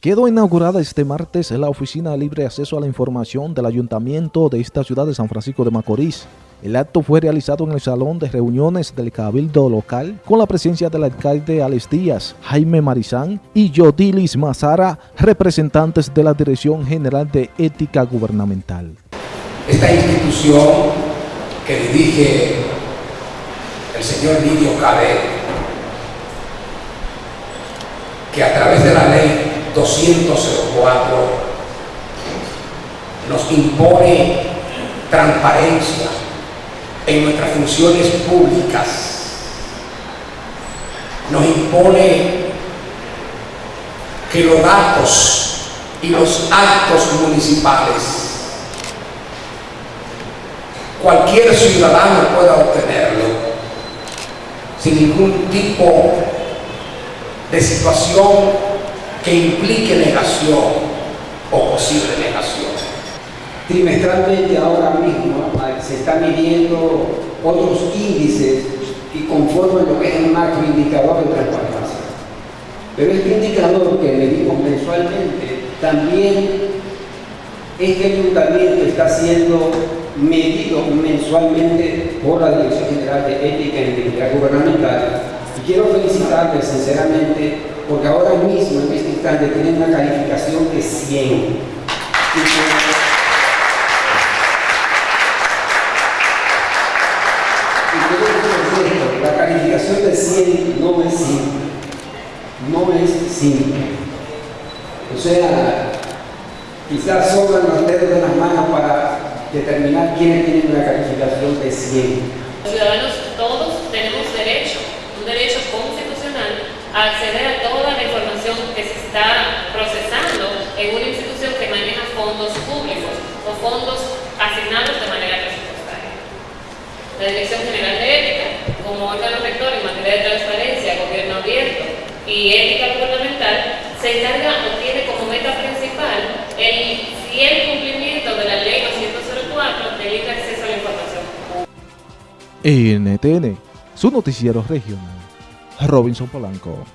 Quedó inaugurada este martes la Oficina de Libre Acceso a la Información del Ayuntamiento de esta ciudad de San Francisco de Macorís. El acto fue realizado en el Salón de Reuniones del Cabildo Local con la presencia del alcalde Alex Díaz, Jaime Marizán y Yodilis Mazara, representantes de la Dirección General de Ética Gubernamental. Esta institución que dirige el señor Lidio Cadet, que a través de la 204 nos impone transparencia en nuestras funciones públicas, nos impone que los datos y los actos municipales cualquier ciudadano pueda obtenerlo sin ningún tipo de situación que implique negación o posible negación. Trimestralmente ahora mismo se están midiendo otros índices que conforman lo que es el macroindicador de transparencia. Pero este indicador que medimos mensualmente también este ayuntamiento está siendo medido mensualmente por la Dirección General de Ética e Integridad Gubernamental y quiero felicitarles sinceramente porque ahora mismo en instante tienen una calificación de 100. La calificación de 100 no es simple. No es simple. O sea, quizás sobran los dedos de las manos para determinar quiénes tienen una calificación de 100. Los ciudadanos todos tenemos derecho, un derecho constitucional a acceder a toda la información que se está procesando en una institución que maneja fondos públicos o fondos asignados de manera presupuestaria. La Dirección General de Ética, como órgano rector en materia de transparencia, gobierno abierto y ética gubernamental, se encarga o tiene como meta principal el fiel cumplimiento de la Ley 204 del libre acceso a la información. NTN, su noticiero regional. Robinson Polanco.